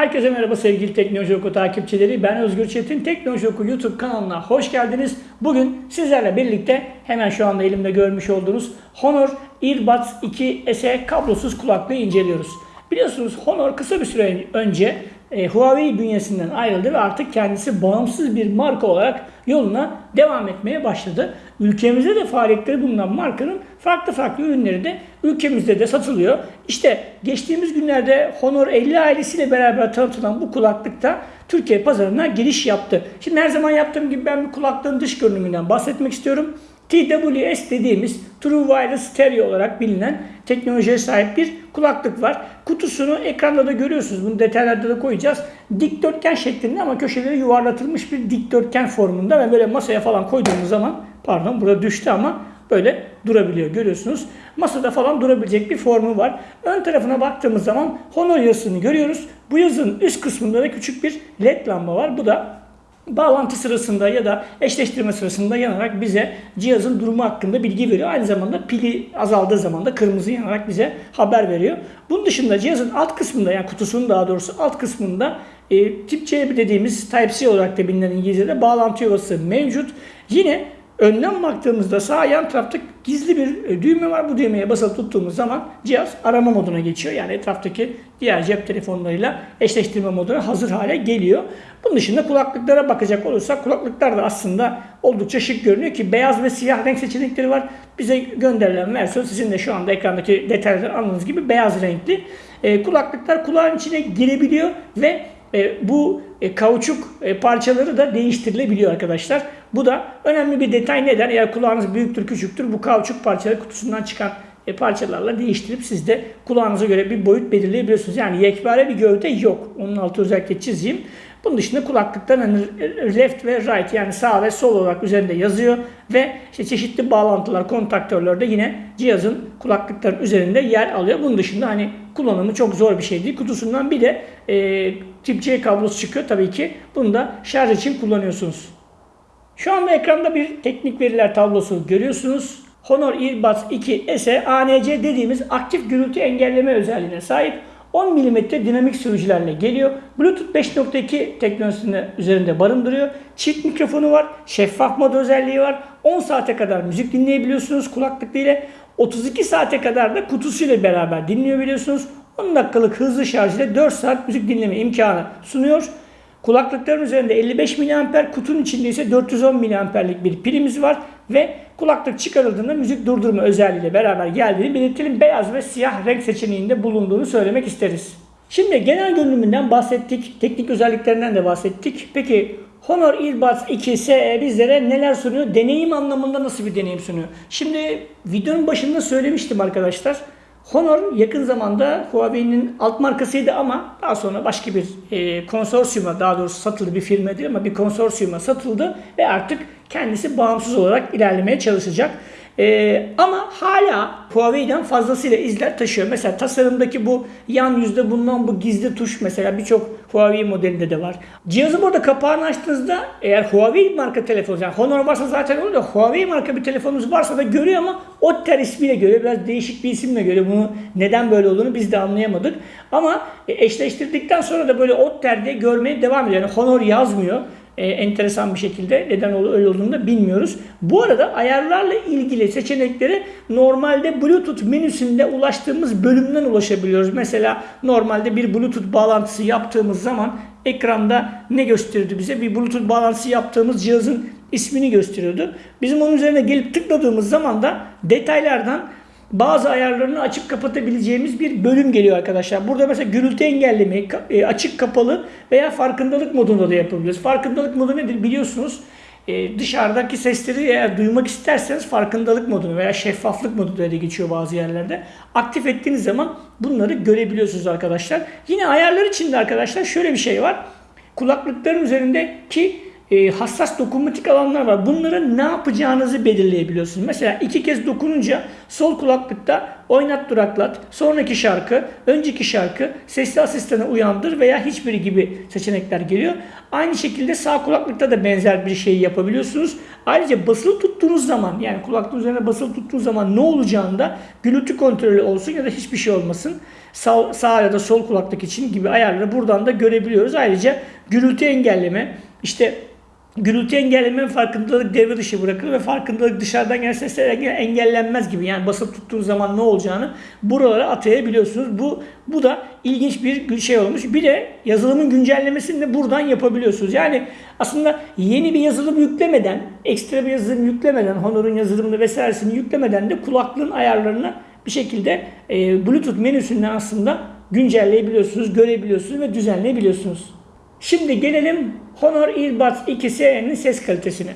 Herkese merhaba sevgili Teknoloji Oku takipçileri. Ben Özgür Çetin. Teknoloji Oku YouTube kanalına hoş geldiniz. Bugün sizlerle birlikte hemen şu anda elimde görmüş olduğunuz Honor Earbuds 2 SE kablosuz kulaklığı inceliyoruz. Biliyorsunuz Honor kısa bir süre önce e, Huawei bünyesinden ayrıldı ve artık kendisi bağımsız bir marka olarak yoluna devam etmeye başladı. Ülkemizde de faaliyetleri bulunan markanın farklı farklı ürünleri de ülkemizde de satılıyor. İşte geçtiğimiz günlerde Honor 50 ailesiyle beraber tanıtılan bu kulaklık da Türkiye pazarına giriş yaptı. Şimdi her zaman yaptığım gibi ben bir kulaklığın dış görünümünden bahsetmek istiyorum. TWS dediğimiz True Wireless Stereo olarak bilinen teknolojiye sahip bir kulaklık var. Kutusunu ekranda da görüyorsunuz. Bunu detaylarda da koyacağız. Dikdörtgen şeklinde ama köşeleri yuvarlatılmış bir dikdörtgen formunda ve böyle masaya falan koyduğumuz zaman pardon burada düştü ama böyle durabiliyor görüyorsunuz. Masada falan durabilecek bir formu var. Ön tarafına baktığımız zaman Honor yazısını görüyoruz. Bu yazının üst kısmında da küçük bir led lamba var. Bu da bağlantı sırasında ya da eşleştirme sırasında yanarak bize cihazın durumu hakkında bilgi veriyor. Aynı zamanda pili azaldığı zaman da kırmızı yanarak bize haber veriyor. Bunun dışında cihazın alt kısmında yani kutusunun daha doğrusu alt kısmında e, tip C dediğimiz Type-C olarak da bilinen İngilizce'de bağlantı yuvası mevcut. Yine Önden baktığımızda sağ yan tarafta gizli bir e, düğme var. Bu düğmeye basılı tuttuğumuz zaman cihaz arama moduna geçiyor. Yani etraftaki diğer cep telefonlarıyla eşleştirme moduna hazır hale geliyor. Bunun dışında kulaklıklara bakacak olursak kulaklıklar da aslında oldukça şık görünüyor ki beyaz ve siyah renk seçenekleri var. Bize gönderilen versiyon sizin de şu anda ekrandaki detaylardan anladığınız gibi beyaz renkli. E, kulaklıklar kulağın içine girebiliyor ve e, bu e, kauçuk e, parçaları da değiştirilebiliyor arkadaşlar. Bu da önemli bir detay. Neden? Eğer kulağınız büyüktür, küçüktür bu kauçuk parçaları kutusundan çıkan e, parçalarla değiştirip siz de kulağınıza göre bir boyut belirleyebiliyorsunuz. Yani yekpare bir gövde yok. Onun altı özellikle çizeyim. Bunun dışında kulaklıktan hani left ve right yani sağ ve sol olarak üzerinde yazıyor ve işte çeşitli bağlantılar, kontaktörler de yine cihazın kulaklıkların üzerinde yer alıyor. Bunun dışında hani kullanımı çok zor bir şey değil. Kutusundan bir de e, tip C kablosu çıkıyor tabii ki. Bunu da şarj için kullanıyorsunuz. Şu anda ekranda bir teknik veriler tablosu görüyorsunuz. Honor Earbuds 2 SE ANC dediğimiz aktif gürültü engelleme özelliğine sahip. 10 mm dinamik sürücülerle geliyor. Bluetooth 5.2 teknolojisini üzerinde barındırıyor. Çift mikrofonu var. Şeffaf mod özelliği var. 10 saate kadar müzik dinleyebiliyorsunuz kulaklıkla ile. 32 saate kadar da kutusuyla beraber dinleyebiliyorsunuz. 10 dakikalık hızlı şarj ile 4 saat müzik dinleme imkanı sunuyor. Kulaklıkların üzerinde 55 mAh, kutunun içinde ise 410 mAh'lik bir pilimiz var ve kulaklık çıkarıldığında müzik durdurma özelliğiyle beraber geldiğini belirtelim. Beyaz ve siyah renk seçeneğinde bulunduğunu söylemek isteriz. Şimdi genel görünümünden bahsettik, teknik özelliklerinden de bahsettik. Peki Honor Earbuds 2 SE bizlere neler sunuyor? Deneyim anlamında nasıl bir deneyim sunuyor? Şimdi videonun başında söylemiştim arkadaşlar. Honor yakın zamanda Huawei'nin alt markasıydı ama daha sonra başka bir e, konsorsiyuma daha doğrusu satıldı bir firma değil ama bir konsorsiyuma satıldı ve artık kendisi bağımsız olarak ilerlemeye çalışacak. Ee, ama hala Huawei'den fazlasıyla izler taşıyor. Mesela tasarımdaki bu yan yüzde bulunan bu gizli tuş mesela birçok Huawei modelinde de var. Cihazı burada kapağını açtığınızda eğer Huawei marka telefonu yani Honor varsa zaten olur da Huawei marka bir telefonunuz varsa da görüyor ama Otter ismiyle görüyor. Biraz değişik bir isimle görüyor. Bunu neden böyle olduğunu biz de anlayamadık. Ama eşleştirdikten sonra da böyle Otter diye görmeye devam ediyor. Yani Honor yazmıyor e, enteresan bir şekilde neden öyle olduğunu da bilmiyoruz. Bu arada ayarlarla ilgili seçenekleri normalde Bluetooth menüsünde ulaştığımız bölümden ulaşabiliyoruz. Mesela normalde bir Bluetooth bağlantısı yaptığımız zaman ekranda ne gösterirdi bize? Bir Bluetooth bağlantısı yaptığımız cihazın ismini gösteriyordu. Bizim onun üzerine gelip tıkladığımız zaman da detaylardan bazı ayarlarını açıp kapatabileceğimiz bir bölüm geliyor arkadaşlar. Burada mesela gürültü engellemeyi e, açık kapalı veya farkındalık modunda da yapabiliyoruz. Farkındalık modu nedir biliyorsunuz. E, dışarıdaki sesleri eğer duymak isterseniz farkındalık modunu veya şeffaflık modu da geçiyor bazı yerlerde. Aktif ettiğiniz zaman bunları görebiliyorsunuz arkadaşlar. Yine ayarlar içinde arkadaşlar şöyle bir şey var. Kulaklıkların üzerindeki e, hassas dokunmatik alanlar var. Bunları ne yapacağınızı belirleyebiliyorsunuz. Mesela iki kez dokununca sol kulaklıkta oynat duraklat, sonraki şarkı, önceki şarkı, sesli asistanı uyandır veya hiçbiri gibi seçenekler geliyor. Aynı şekilde sağ kulaklıkta da benzer bir şey yapabiliyorsunuz. Ayrıca basılı tuttuğunuz zaman yani kulaklığın üzerine basılı tuttuğunuz zaman ne olacağını da gürültü kontrolü olsun ya da hiçbir şey olmasın. Sağ, sağ ya da sol kulaklık için gibi ayarları buradan da görebiliyoruz. Ayrıca gürültü engelleme, işte gürültü engelleme farkındalık devre dışı bırakılır ve farkındalık dışarıdan gelen sesler engellenmez gibi. Yani basıp tuttuğunuz zaman ne olacağını buralara atayabiliyorsunuz. Bu bu da ilginç bir şey olmuş. Bir de yazılımın güncellemesini de buradan yapabiliyorsunuz. Yani aslında yeni bir yazılım yüklemeden, ekstra bir yazılım yüklemeden, Honor'un yazılımını vesairesini yüklemeden de kulaklığın ayarlarını bir şekilde e, Bluetooth menüsünden aslında güncelleyebiliyorsunuz, görebiliyorsunuz ve düzenleyebiliyorsunuz. Şimdi gelelim Honor Earbuds 2S'nin ses kalitesine.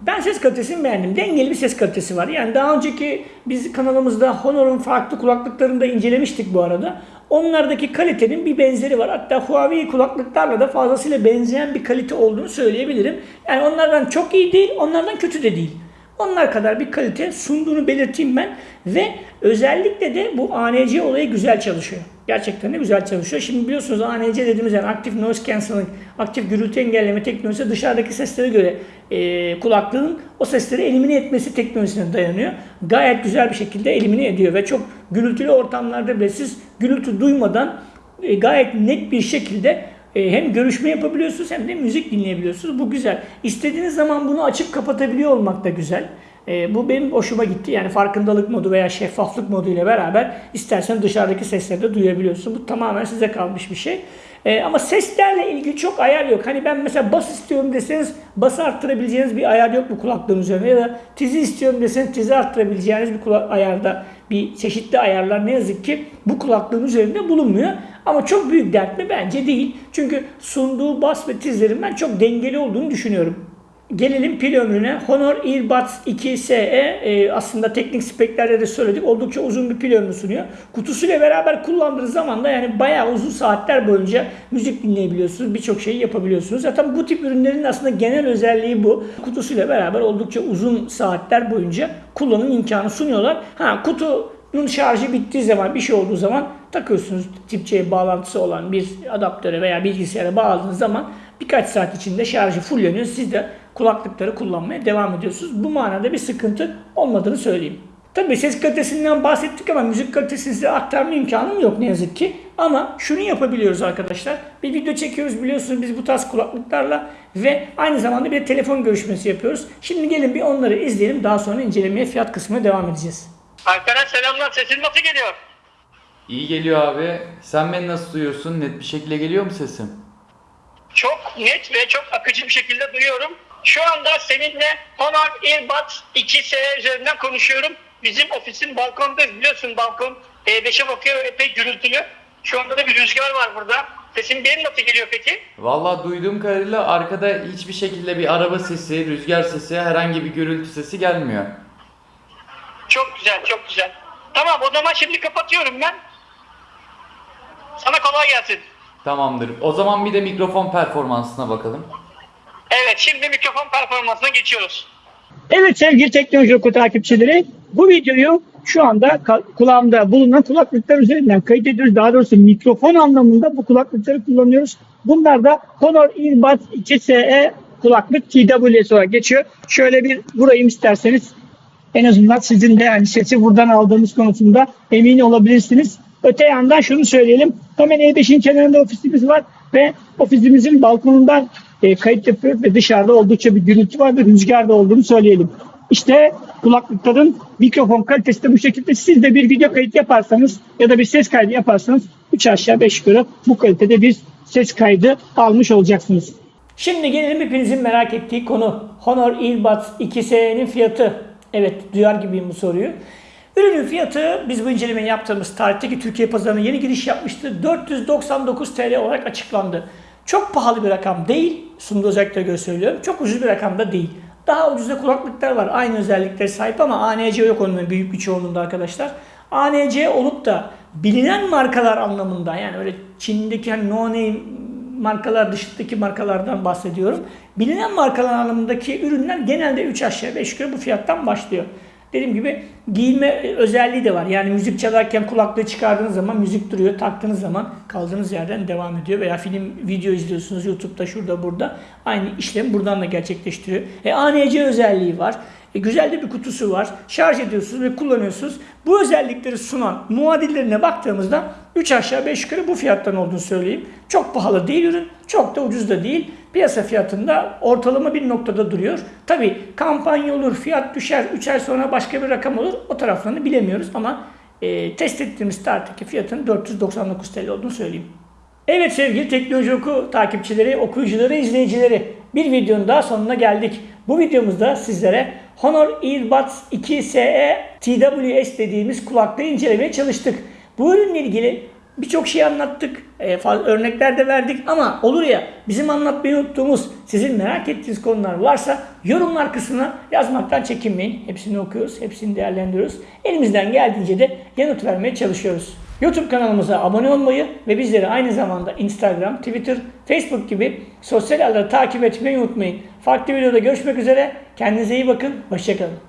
Ben ses kalitesini beğendim. Dengeli bir ses kalitesi var. Yani daha önceki biz kanalımızda Honor'un farklı kulaklıklarını da incelemiştik bu arada. Onlardaki kalitenin bir benzeri var. Hatta Huawei kulaklıklarla da fazlasıyla benzeyen bir kalite olduğunu söyleyebilirim. Yani onlardan çok iyi değil, onlardan kötü de değil. Onlar kadar bir kalite sunduğunu belirteyim ben. Ve özellikle de bu ANC olayı güzel çalışıyor. Gerçekten de güzel çalışıyor. Şimdi biliyorsunuz ANC dediğimiz yani Active Noise Cancelling, aktif gürültü engelleme teknolojisi dışarıdaki seslere göre e, kulaklığın o sesleri elimine etmesi teknolojisine dayanıyor. Gayet güzel bir şekilde elimine ediyor ve çok gürültülü ortamlarda bile siz gürültü duymadan e, gayet net bir şekilde e, hem görüşme yapabiliyorsunuz hem de müzik dinleyebiliyorsunuz. Bu güzel. İstediğiniz zaman bunu açıp kapatabiliyor olmak da güzel. E, bu benim hoşuma gitti. Yani farkındalık modu veya şeffaflık modu ile beraber istersen dışarıdaki sesleri de duyabiliyorsun. Bu tamamen size kalmış bir şey. E, ama seslerle ilgili çok ayar yok. Hani ben mesela bas istiyorum deseniz bası arttırabileceğiniz bir ayar yok bu kulaklığın üzerine. Ya da tizi istiyorum deseniz tizi arttırabileceğiniz bir kulak ayarda bir çeşitli ayarlar ne yazık ki bu kulaklığın üzerinde bulunmuyor. Ama çok büyük dert mi? Bence değil. Çünkü sunduğu bas ve tizlerin ben çok dengeli olduğunu düşünüyorum. Gelelim pil ömrüne. Honor Earbuds 2SE e, aslında teknik speklerde de söyledik. Oldukça uzun bir pil ömrü sunuyor. Kutusuyla beraber kullandığınız zaman da yani bayağı uzun saatler boyunca müzik dinleyebiliyorsunuz. Birçok şeyi yapabiliyorsunuz. Zaten bu tip ürünlerin aslında genel özelliği bu. Kutusuyla beraber oldukça uzun saatler boyunca kullanım imkanı sunuyorlar. Ha kutunun şarjı bittiği zaman bir şey olduğu zaman takıyorsunuz tip C bağlantısı olan bir adaptöre veya bilgisayara bağladığınız zaman birkaç saat içinde şarjı fulleniyor. Siz de kulaklıkları kullanmaya devam ediyorsunuz. Bu manada bir sıkıntı olmadığını söyleyeyim. Tabii ses kalitesinden bahsettik ama müzik kalitesini size aktarma imkanım yok ne yazık ki. Ama şunu yapabiliyoruz arkadaşlar. Bir video çekiyoruz biliyorsunuz biz bu tarz kulaklıklarla ve aynı zamanda bir telefon görüşmesi yapıyoruz. Şimdi gelin bir onları izleyelim. Daha sonra incelemeye fiyat kısmına devam edeceğiz. Alperen selamlar. Sesin nasıl geliyor? İyi geliyor abi. Sen beni nasıl duyuyorsun? Net bir şekilde geliyor mu sesim? Çok net ve çok akıcı bir şekilde duyuyorum. Şu anda seninle Honor Earbuds 2S üzerinden konuşuyorum. Bizim ofisin balkondayız. Biliyorsun balkon E5'e bakıyor epey gürültülü. Şu anda da bir rüzgar var burada. Sesim benim nasıl geliyor peki? Vallahi duyduğum kadarıyla arkada hiçbir şekilde bir araba sesi, rüzgar sesi, herhangi bir gürültü sesi gelmiyor. Çok güzel, çok güzel. Tamam o zaman şimdi kapatıyorum ben. Sana kolay gelsin. Tamamdır. O zaman bir de mikrofon performansına bakalım. Evet şimdi mikrofon performansına geçiyoruz. Evet sevgili Teknoloji Oku takipçileri bu videoyu şu anda kulağımda bulunan kulaklıklar üzerinden kayıt ediyoruz. Daha doğrusu mikrofon anlamında bu kulaklıkları kullanıyoruz. Bunlar da Honor Earbuds 2SE kulaklık TWS olarak geçiyor. Şöyle bir vurayım isterseniz. En azından sizin de yani sesi buradan aldığımız konusunda emin olabilirsiniz. Öte yandan şunu söyleyelim. Hemen E5'in kenarında ofisimiz var ve ofisimizin balkonundan e, kayıt yapıyoruz ve dışarıda oldukça bir gürültü var ve rüzgar da olduğunu söyleyelim. İşte kulaklıkların mikrofon kalitesi de bu şekilde. Siz de bir video kayıt yaparsanız ya da bir ses kaydı yaparsanız 3 aşağı 5 yukarı bu kalitede bir ses kaydı almış olacaksınız. Şimdi gelelim hepinizin merak ettiği konu. Honor Earbuds 2S'nin fiyatı. Evet duyar gibiyim bu soruyu. Ürünün fiyatı biz bu incelemeyi yaptığımız tarihteki Türkiye pazarına yeni giriş yapmıştı. 499 TL olarak açıklandı. Çok pahalı bir rakam değil. Sunduğu özelliklere göre söylüyorum. Çok ucuz bir rakam da değil. Daha ucuzda kulaklıklar var. Aynı özelliklere sahip ama ANC yok onun büyük bir çoğunluğunda arkadaşlar. ANC olup da bilinen markalar anlamında yani öyle Çin'deki hani no name markalar dışındaki markalardan bahsediyorum. Bilinen markalar anlamındaki ürünler genelde 3 aşağı 5 yukarı bu fiyattan başlıyor. Dediğim gibi giyinme özelliği de var. Yani müzik çalarken kulaklığı çıkardığınız zaman müzik duruyor. Taktığınız zaman kaldığınız yerden devam ediyor. Veya film, video izliyorsunuz YouTube'da, şurada, burada. Aynı işlem buradan da gerçekleştiriyor. E, ANC özelliği var. E, güzel de bir kutusu var. Şarj ediyorsunuz ve kullanıyorsunuz. Bu özellikleri sunan muadillerine baktığımızda 3 aşağı 5 yukarı bu fiyattan olduğunu söyleyeyim. Çok pahalı değil ürün, çok da ucuz da değil. Piyasa fiyatında ortalama bir noktada duruyor. Tabi kampanya olur, fiyat düşer, 3 ay sonra başka bir rakam olur. O taraflarını bilemiyoruz ama e, test ettiğimiz tarihteki fiyatın 499 TL olduğunu söyleyeyim. Evet sevgili Teknoloji Oku takipçileri, okuyucuları, izleyicileri bir videonun daha sonuna geldik. Bu videomuzda sizlere Honor Earbuds 2 SE TWS dediğimiz kulaklığı incelemeye çalıştık. Bu ürünle ilgili birçok şey anlattık, e, örnekler de verdik ama olur ya bizim anlatmayı unuttuğumuz, sizin merak ettiğiniz konular varsa yorumlar kısmına yazmaktan çekinmeyin. Hepsini okuyoruz, hepsini değerlendiriyoruz. Elimizden geldiğince de yanıt vermeye çalışıyoruz. YouTube kanalımıza abone olmayı ve bizleri aynı zamanda Instagram, Twitter, Facebook gibi sosyal ağları takip etmeyi unutmayın. Farklı videoda görüşmek üzere. Kendinize iyi bakın. Hoşçakalın.